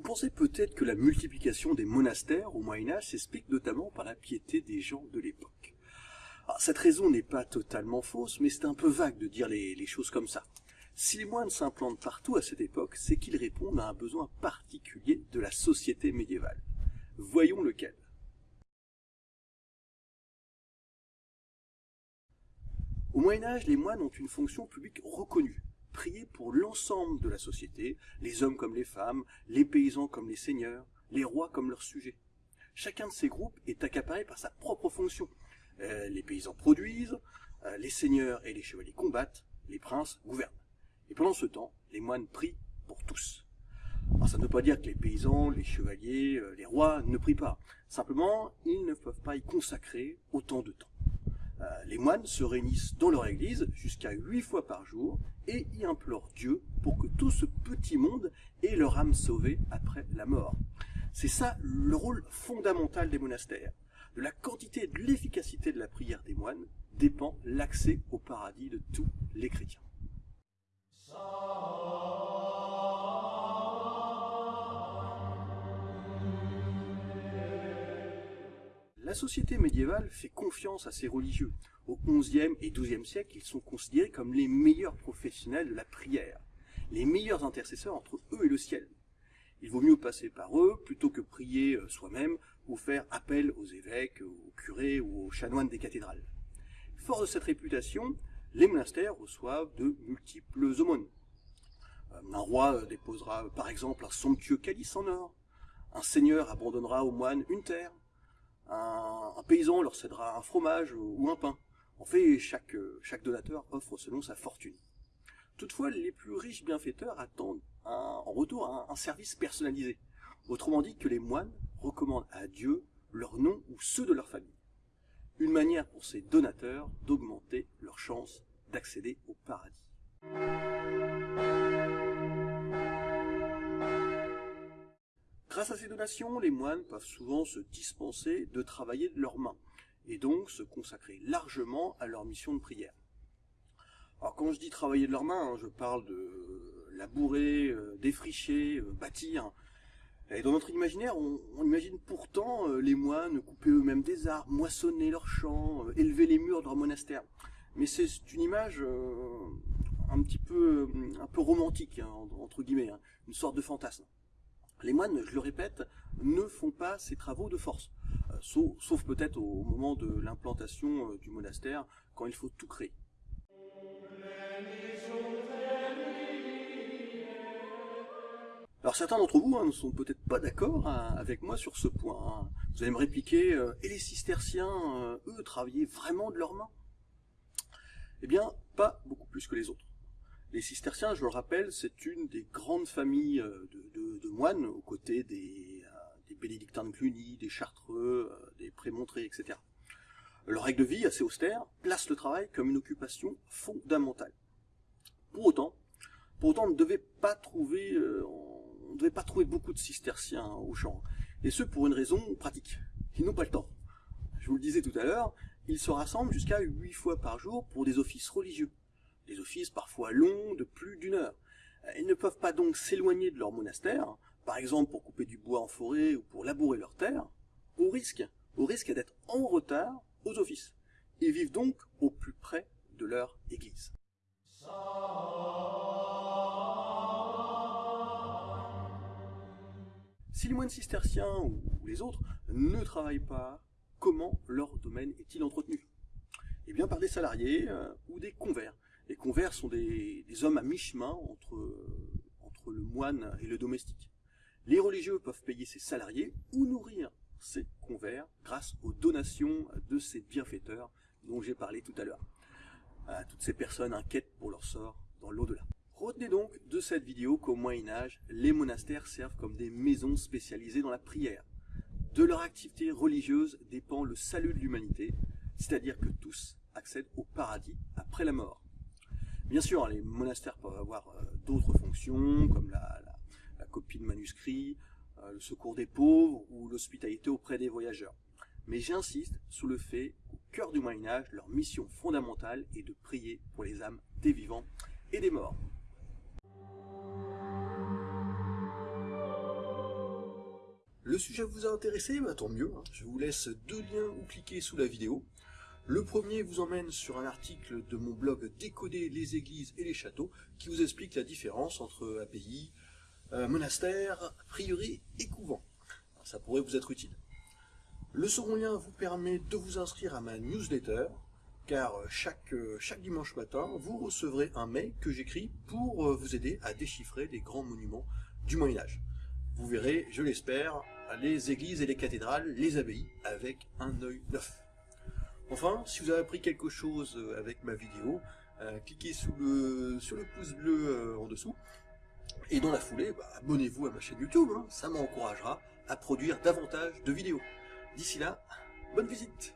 Vous pensez peut-être que la multiplication des monastères au Moyen-Âge s'explique notamment par la piété des gens de l'époque. Cette raison n'est pas totalement fausse, mais c'est un peu vague de dire les, les choses comme ça. Si les moines s'implantent partout à cette époque, c'est qu'ils répondent à un besoin particulier de la société médiévale. Voyons lequel. Au Moyen Âge, les moines ont une fonction publique reconnue, prier pour l'ensemble de la société, les hommes comme les femmes, les paysans comme les seigneurs, les rois comme leurs sujets. Chacun de ces groupes est accaparé par sa propre fonction. Euh, les paysans produisent, euh, les seigneurs et les chevaliers combattent, les princes gouvernent. Et pendant ce temps, les moines prient pour tous. Alors ça ne veut pas dire que les paysans, les chevaliers, euh, les rois ne prient pas. Simplement, ils ne peuvent pas y consacrer autant de temps. Euh, les moines se réunissent dans leur église jusqu'à huit fois par jour et y implorent Dieu pour que tout ce petit monde ait leur âme sauvée après la mort. C'est ça le rôle fondamental des monastères. De la quantité et de l'efficacité de la prière des moines dépend l'accès au paradis de tous les chrétiens. La société médiévale fait confiance à ses religieux. Au XIe et XIIe siècle, ils sont considérés comme les meilleurs professionnels de la prière, les meilleurs intercesseurs entre eux et le ciel. Il vaut mieux passer par eux plutôt que prier euh, soi-même ou faire appel aux évêques, aux curés ou aux chanoines des cathédrales. Fort de cette réputation, les monastères reçoivent de multiples aumônes. Euh, un roi euh, déposera par exemple un somptueux calice en or, un seigneur abandonnera aux moines une terre, un, paysan leur cédera un fromage ou un pain. En fait, chaque, donateur offre selon sa fortune. Toutefois, les plus riches bienfaiteurs attendent en retour un, un, service personnalisé. Autrement dit, que les moines recommandent à Dieu leur nom ou ceux de leur famille. Une manière pour ces donateurs d'augmenter leurs chances d'accéder au paradis. Grâce à ces donations, les moines peuvent souvent se dispenser de travailler de leurs mains, et donc se consacrer largement à leur mission de prière. Alors quand je dis travailler de leurs mains, hein, je parle de labourer, euh, défricher, euh, bâtir. Et dans notre imaginaire, on, imagine pourtant euh, les moines couper eux-mêmes des arbres, moissonner leurs champs, élever les murs de leur monastère. Mais c'est une image un petit peu, un peu romantique, hein, entre guillemets, hein, une sorte de fantasme. Les moines, je le répète, ne font pas ces travaux de force, euh, sauf, peut-être au moment de l'implantation euh, du monastère, quand il faut tout créer. Alors certains d'entre vous hein, ne sont peut-être pas d'accord hein, avec moi sur ce point. Hein. Vous allez me répliquer, euh, et les cisterciens, eux, travaillaient vraiment de leurs mains? Eh bien, pas beaucoup plus que les autres. Les cisterciens, je le rappelle, c'est une des grandes familles euh, de, moines, aux côtés des, euh, bénédictins de Cluny, des chartreux, euh, des prémontrés, etc. Leur règle de vie, assez austère, place le travail comme une occupation fondamentale. Pour autant, pour on ne devait pas trouver, beaucoup de cisterciens au champ, et ce pour une raison pratique. Ils n'ont pas le temps. Je vous le disais tout à l'heure, ils se rassemblent jusqu'à huit fois par jour pour des offices religieux des offices parfois longs de plus d'une heure. Ils ne peuvent pas donc s'éloigner de leur monastère, par exemple pour couper du bois en forêt ou pour labourer leurs terres, au risque, au risque d'être en retard aux offices. Ils vivent donc au plus près de leur église. Si les moines cisterciens ou les autres ne travaillent pas, comment leur domaine est-il entretenu? Eh bien par des salariés euh, ou des convers les convers sont des, hommes à mi-chemin entre, le moine et le domestique. Les religieux peuvent payer ses salariés ou nourrir ces convers grâce aux donations de ces bienfaiteurs dont j'ai parlé tout à l'heure. Toutes ces personnes inquiètes pour leur sort dans l'au-delà. Retenez donc de cette vidéo qu'au Moyen-Âge, les monastères servent comme des maisons spécialisées dans la prière. De leur activité religieuse dépend le salut de l'humanité, c'est-à-dire que tous accèdent au paradis après la mort. Bien sûr, les monastères peuvent avoir euh, d'autres fonctions, comme la, copie de manuscrits, euh, le secours des pauvres ou l'hospitalité auprès des voyageurs. Mais j'insiste sur le fait qu'au cœur du Moyen-Âge, leur mission fondamentale est de prier pour les âmes des vivants et des morts. Le sujet vous a intéressé? Bah, Tant mieux, hein. je vous laisse deux liens où cliquer sous la vidéo. Le premier vous emmène sur un article de mon blog Décoder les églises et les châteaux qui vous explique la différence entre abbaye, euh, monastère, prieuré et couvent. ça pourrait vous être utile. Le second lien vous permet de vous inscrire à ma newsletter, car chaque, chaque dimanche matin, vous recevrez un mail que j'écris pour vous aider à déchiffrer les grands monuments du Moyen-Âge. Vous verrez, je l'espère, les églises et les cathédrales, les abbayes, avec un œil neuf. Enfin, si vous avez appris quelque chose avec ma vidéo, euh, cliquez sur le pouce bleu euh, en dessous, et dans la foulée, bah, abonnez-vous à ma chaîne YouTube, hein. ça m'encouragera à produire davantage de vidéos. D'ici là, bonne visite